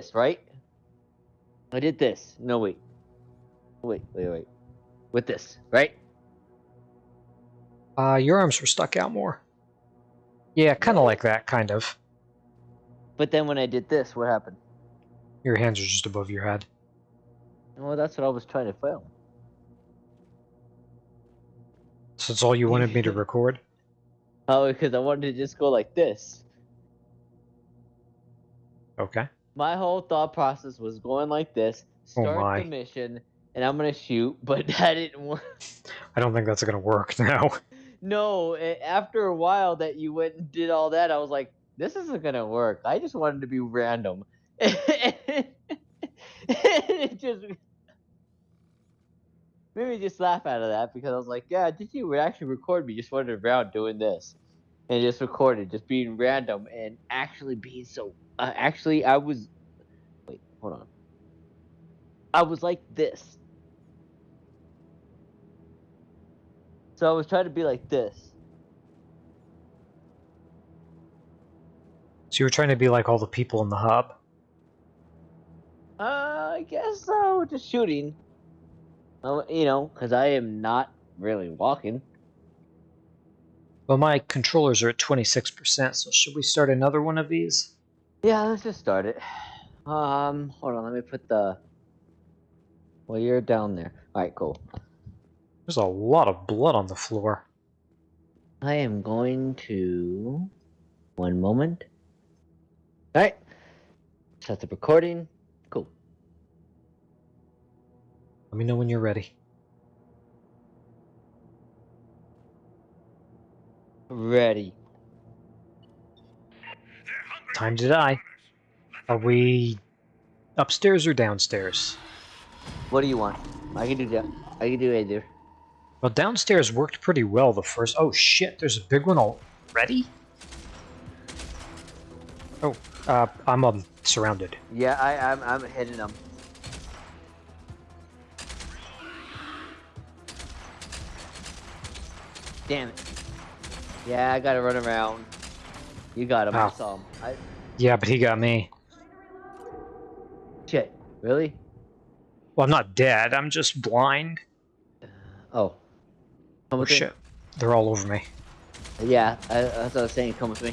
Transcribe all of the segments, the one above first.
this, right? I did this. No, wait. Wait, wait, wait. With this, right? Uh, your arms were stuck out more. Yeah, kind of like that, kind of. But then when I did this, what happened? Your hands are just above your head. Well, that's what I was trying to film. So that's all you wanted me to record? Oh, because I wanted to just go like this. Okay. My whole thought process was going like this, Oh start my. the mission, and I'm gonna shoot, but that didn't work. I don't think that's gonna work now. No, a- after a while that you went and did all that, I was like, this isn't gonna work. I just wanted to be random. it just made me just laugh out of that because I was like, yeah, did you actually record me just running around doing this? And just recorded, just being random and actually being so. Uh, actually, I was. Wait, hold on. I was like this. So I was trying to be like this. So you were trying to be like all the people in the hub. Uh, I guess so. Just shooting. Oh, you know, because I am not really walking. Well, my controllers are at 26%, so should we start another one of these? Yeah, let's just start it. Um, hold on. Let me put the. Well, you're down there. All right, cool. There's a lot of blood on the floor. I am going to. One moment. All right. Set the recording. Cool. Let me know when you're ready. Ready. Time to die. Are we upstairs or downstairs? What do you want? I can do that. I can do either. Well, downstairs worked pretty well the first. Oh shit, there's a big one already? Oh, uh, I'm um, surrounded. Yeah, I, I'm, I'm hitting them. Damn it. Yeah, I gotta run around. You got him. I saw him. I, Yeah, but he got me. shit. Really? Well, I'm not dead. I'm just blind. Oh. Come Oh with me. they're all over me. Yeah, I, that's what I was saying. Come with me.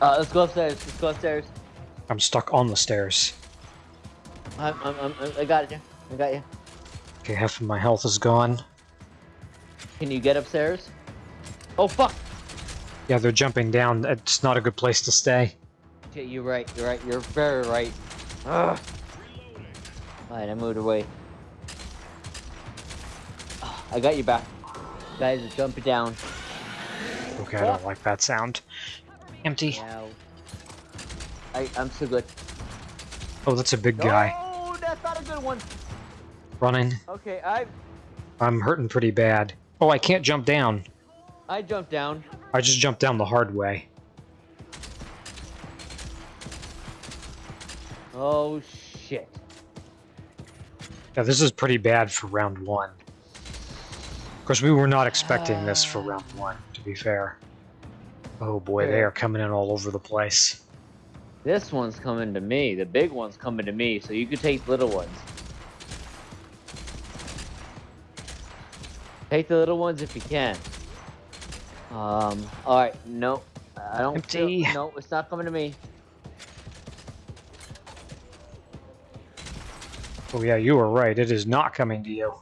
Uh, let's go upstairs. Let's go upstairs. I'm stuck on the stairs. I'm, I'm, I'm, I got you. I got you. Okay, half of my health is gone. Can you get upstairs? Oh fuck! Yeah, they're jumping down. It's not a good place to stay. Yeah, you're right. You're right. You're very right. Ugh. Alright, I moved away. I got you back. Guys are jumping down. Okay, I don't like that sound. Empty. Now. I, I'm so good. Oh, that's a big guy. Oh, that's not a good one. Running. Okay, I I'm hurting pretty bad. Oh, I can't jump down. I jumped down. I just jumped down the hard way. Oh shit. Yeah, this is pretty bad for round one. Of course, we were not expecting this for round one, to be fair. Oh boy, they are coming in all over the place. This one's coming to me. The big one's coming to me, so you can take little ones. Take the little ones if you can. Um, alright, no. I don't Empty. feel- no, it's not coming to me. Oh yeah, you were right. It is not coming to you.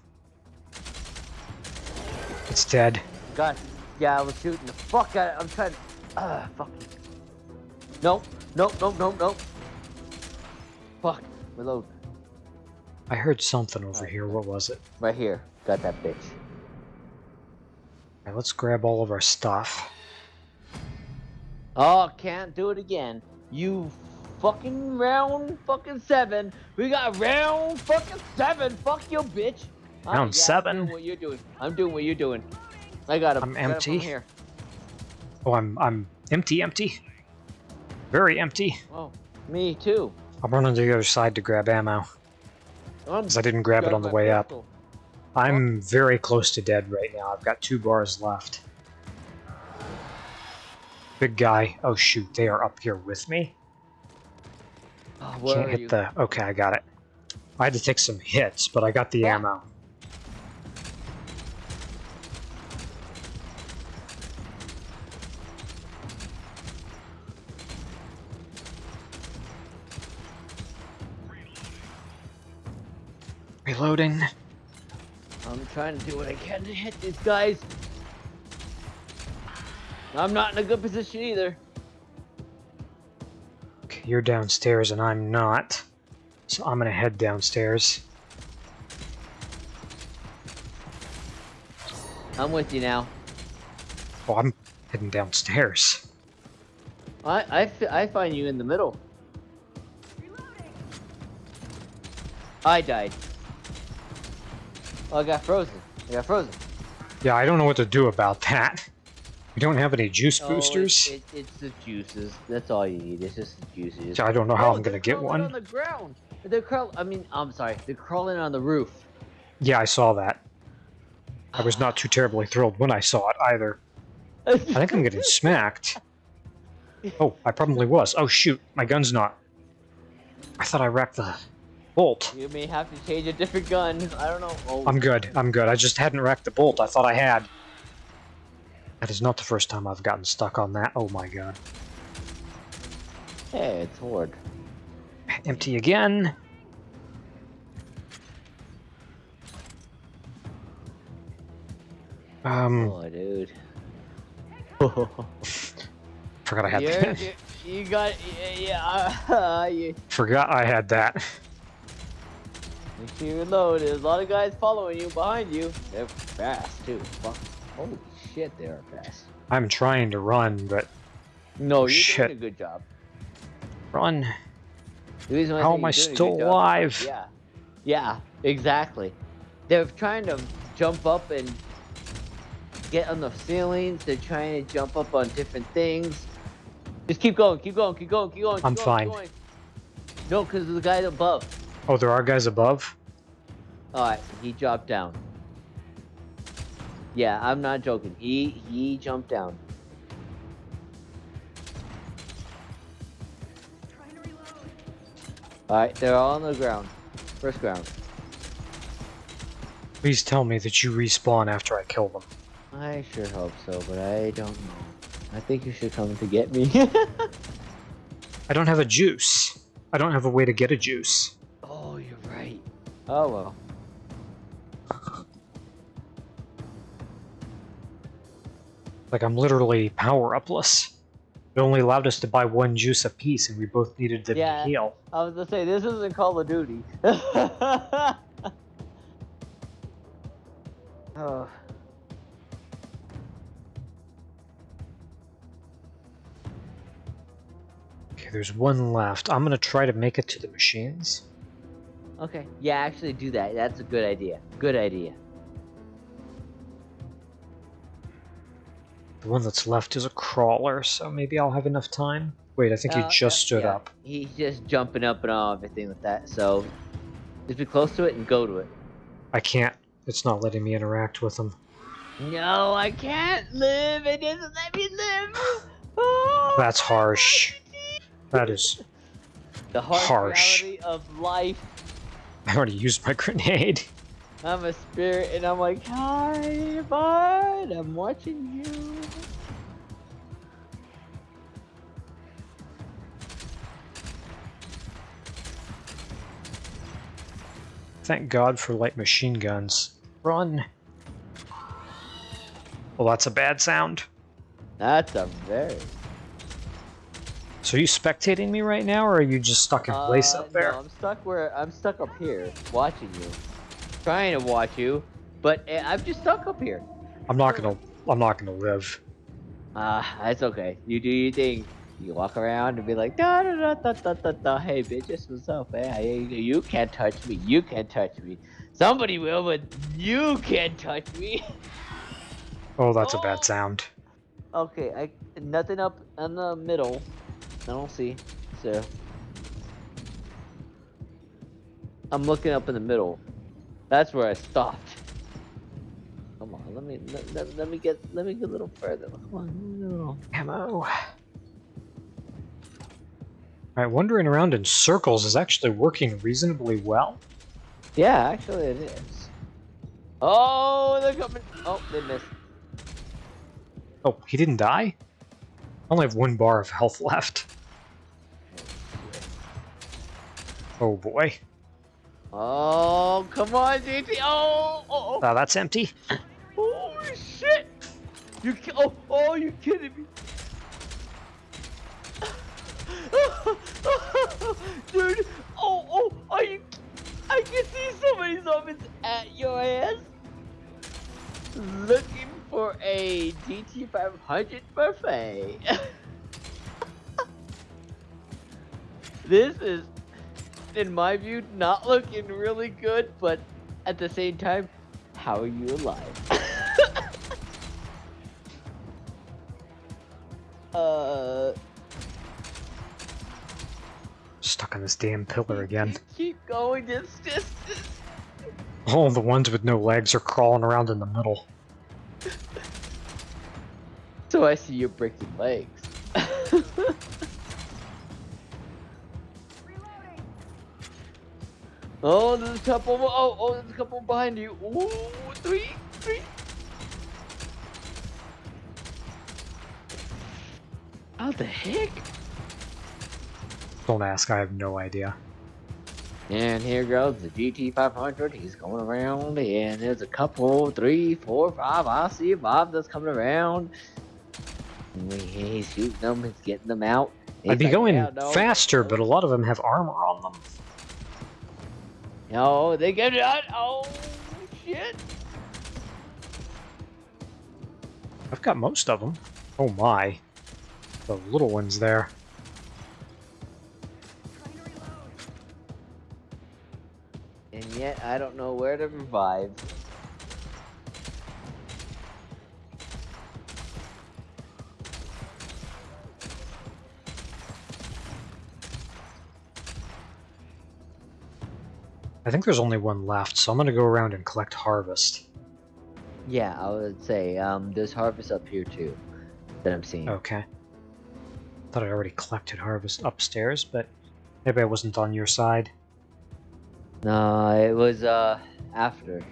It's dead. God, yeah, I was shooting the fuck out of I'm trying to... Ah, fuck. Nope, nope, nope, nope, nope. Fuck, reload. I heard something over here. What was it? Right here. Got that bitch. Alright, let's grab all of our stuff. Oh, can't do it again. You fucking round fucking seven. We got round fucking seven. Fuck you, bitch. Round yeah, seven? I'm doing what you're doing. I'm doing what you're doing. I got him. I'm Got him from empty. here. Oh, I'm I'm empty, empty. Very empty. Oh, me too. I'm running to the other side to grab ammo. I'm Because I didn't grab it on the my way up. I'm very close to dead right now. I've got two bars left. Big guy. Oh shoot, they are up here with me. Oh, where Can't hit you? the. Okay, I got it. I had to take some hits, but I got the Ah. ammo. Reloading. Trying to do what I can to hit these guys. I'm not in a good position either. Okay, you're downstairs and I'm not. So I'm gonna head downstairs. I'm with you now. Oh, I'm heading downstairs. I I, I find you in the middle. I died. Oh, I got frozen. I got frozen. Yeah, I don't know what to do about that. We don't have any juice Oh, boosters. it, it, it's the juices. That's all you need. It's just the juices. So I don't know how Oh, I'm gonna get one. on the ground. They're crawl. I mean, I'm sorry. They're crawling on the roof. Yeah, I saw that. I was not too terribly thrilled when I saw it either. I think I'm getting smacked. Oh, I probably was. Oh shoot, my gun's not. I thought I racked the bolt. You may have to change a different gun. I don't know. Oh, I'm good, I'm good. I just hadn't racked the bolt. I thought I had. That is not the first time I've gotten stuck on that. Oh my god. hey, it's Horde. Empty again. Um, Oh, dude. forgot I had You're- that. you, you got yeah. uh, you, Forgot I had that. Make sure you reload. There's a lot of guys following you behind you. They're fast too. Fuck. Holy shit, they are fast. I'm trying to run, but No, you're Shit. doing a good job. run. The reason why How am I you're doing a still alive? Yeah. Yeah, exactly. They're trying to jump up and get on the ceilings. They're trying to jump up on different things. Just keep going, keep going, keep going, keep going. Keep I'm going, fine. Going. No, because the guy above. Oh, there are guys above? Alright, he dropped down. Yeah, I'm not joking. He he jumped down. Alright, they're all on the ground. First ground. Please tell me that you respawn after I kill them. I sure hope so, but I don't know. I think you should come to get me. I don't have a juice. I don't have a way to get a juice. Oh, well. Like, I'm literally power upless. It only allowed us to buy one juice apiece, and we both needed to Yeah. heal. I was gonna say this isn't Call of Duty. oh. Okay, there's one left. I'm gonna try to make it to the machines. Okay. Yeah, actually do that. That's a good idea. Good idea. The one that's left is a crawler, so maybe I'll have enough time. Wait, I think he Uh, just yeah, stood yeah. up. He's just jumping up and all everything with that. So just be close to it and go to it. I can't. It's not letting me interact with him. No, I can't live. It doesn't let me live. Oh, That's harsh. That is. the harsh, harsh. reality of life. I already used my grenade. I'm a spirit, and I'm like, hi, bud. I'm watching you. Thank God for light machine guns. Run. Well, that's a bad sound. That's a very. So are you spectating me right now, or are you just stuck in place Uh, up there? No, I'm stuck where I'm stuck up here, watching you, trying to watch you, but uh, I'm just stuck up here. I'm not gonna. I'm not gonna live. Ah, that's okay. You do your thing. You walk around and be like, da da da da da da da. Hey, bitches, what's up? Hey, hey, you can't touch me. You can't touch me. Somebody will, but you can't touch me. Oh, that's a Oh. bad sound. okay, I nothing up in the middle. I don't see. So I'm looking up in the middle. That's where I stopped. Come on, let me let, let, let me get let me get a little further. Come on, a little. Ammo. Alright, wandering around in circles is actually working reasonably well. Yeah, actually it is. Oh, they're coming. Oh, they missed. Oh, he didn't die? I only have one bar of health left. Oh boy. Oh, come on, DT. Oh, oh, Ah, that's empty. oh. Holy shit. You, oh, oh, you kidding me? 2500 buffet. this is, in my view, not looking really good, but at the same time, how are you alive? uh. Stuck on this damn pillar again. Keep going it's just. All the ones with no legs are crawling around in the middle. I see you're breaking legs. oh, there's a couple. Oh, oh, there's a couple behind you. Ooh, three, three. How the heck? Don't ask, I have no idea. And here goes the GT500. He's going around, and there's a couple, three, four, five. I see five that's coming around. He's shooting them. He's getting them out. I'd be like, going "Yeah, no, faster, no." but a lot of them have armor on them. No, they get it out. Oh shit! I've got most of them. Oh my. The little ones there. And yet I don't know where to revive. I think there's only one left, so I'm gonna go around and collect harvest. Yeah, I would say um, there's harvest up here too that I'm seeing. Okay. Thought I already collected harvest upstairs, but maybe I wasn't on your side. No, it was uh after.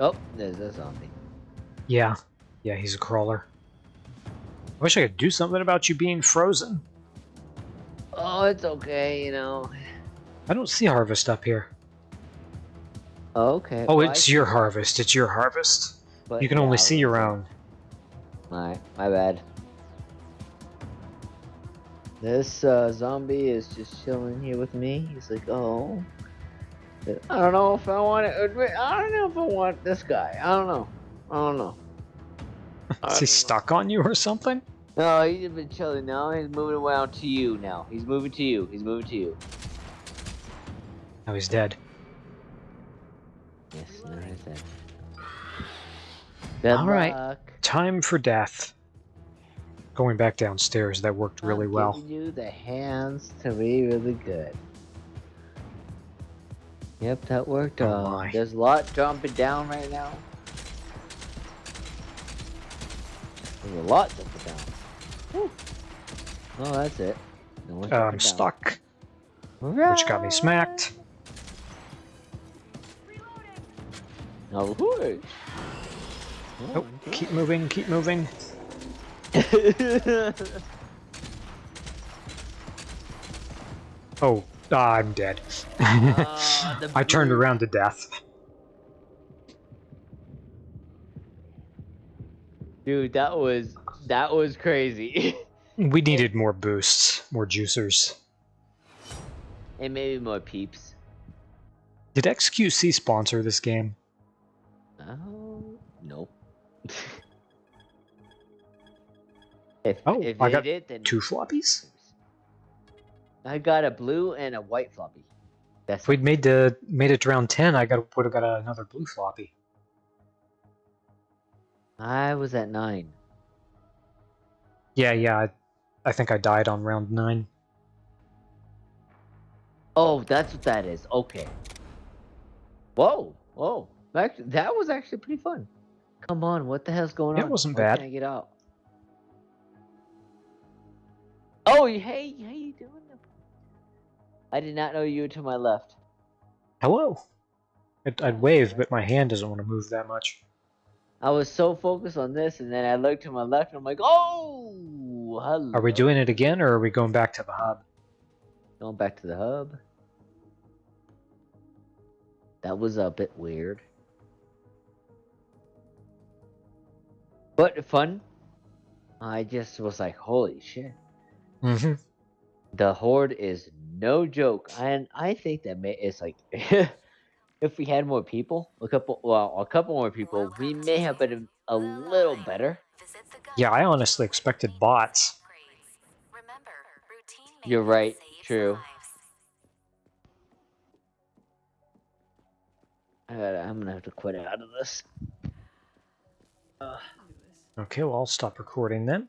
Oh, there's a zombie. Yeah. Yeah, he's a crawler. I wish I could do something about you being frozen. Oh, it's okay, you know. I don't see harvest up here. Okay. Oh, well, it's your harvest. It's your harvest. but You can yeah, only see your own. My, my bad. This uh, zombie is just chilling here with me. He's like, oh. I don't know if I want to admit. I don't know if I want this guy. I don't know. I don't know. I Is he know. stuck on you or something? No, he's been chilling now. He's moving around to you now. He's moving to you. He's moving to you. Now he's dead. Yes, no, I said. Good All right. luck. Time for death. Going back downstairs, that worked really I'm well. giving you the hands to be really good. Yep, that worked. Oh uh, my. there's a lot jumping down right now. There's a lot jumping down. Oh, that's it. No Uh, I'm down. stuck, which got me smacked. No, whoosh. Oh, keep moving, keep moving. Oh, ah, I'm dead. The I turned around to death. Dude, that was that was crazy. We needed more boosts, more juicers. and maybe more peeps. Did XQC sponsor this game? Oh, nope. if Oh, if I got did, then Two floppies? I got a blue and a white floppy. That's If we'd made the made it to round ten, I got would have got another blue floppy. I was at nine. Yeah, yeah. I, I think I died on round nine. Oh, that's what that is. Okay. Whoa, whoa. That, that was actually pretty fun. Come on, what the hell's going Yeah, on? it wasn't Why bad. Can't I get out? Oh, hey, how you doing? I did not know you were to my left. Hello. I'd, I'd wave, but my hand doesn't want to move that much. I was so focused on this, and then I looked to my left, and I'm like, oh, hello. Are we doing it again, or are we going back to the hub? Going back to the hub. That was a bit weird. But fun. I just was like, holy shit. Mm-hmm. The horde is no joke. And I think that may it's like if we had more people, a couple well, a couple more people, we may have been a little better. Yeah, I honestly expected bots. You're right, true. I gotta, I'm gonna have to quit out of this. Uh, Okay, well, I'll stop recording then.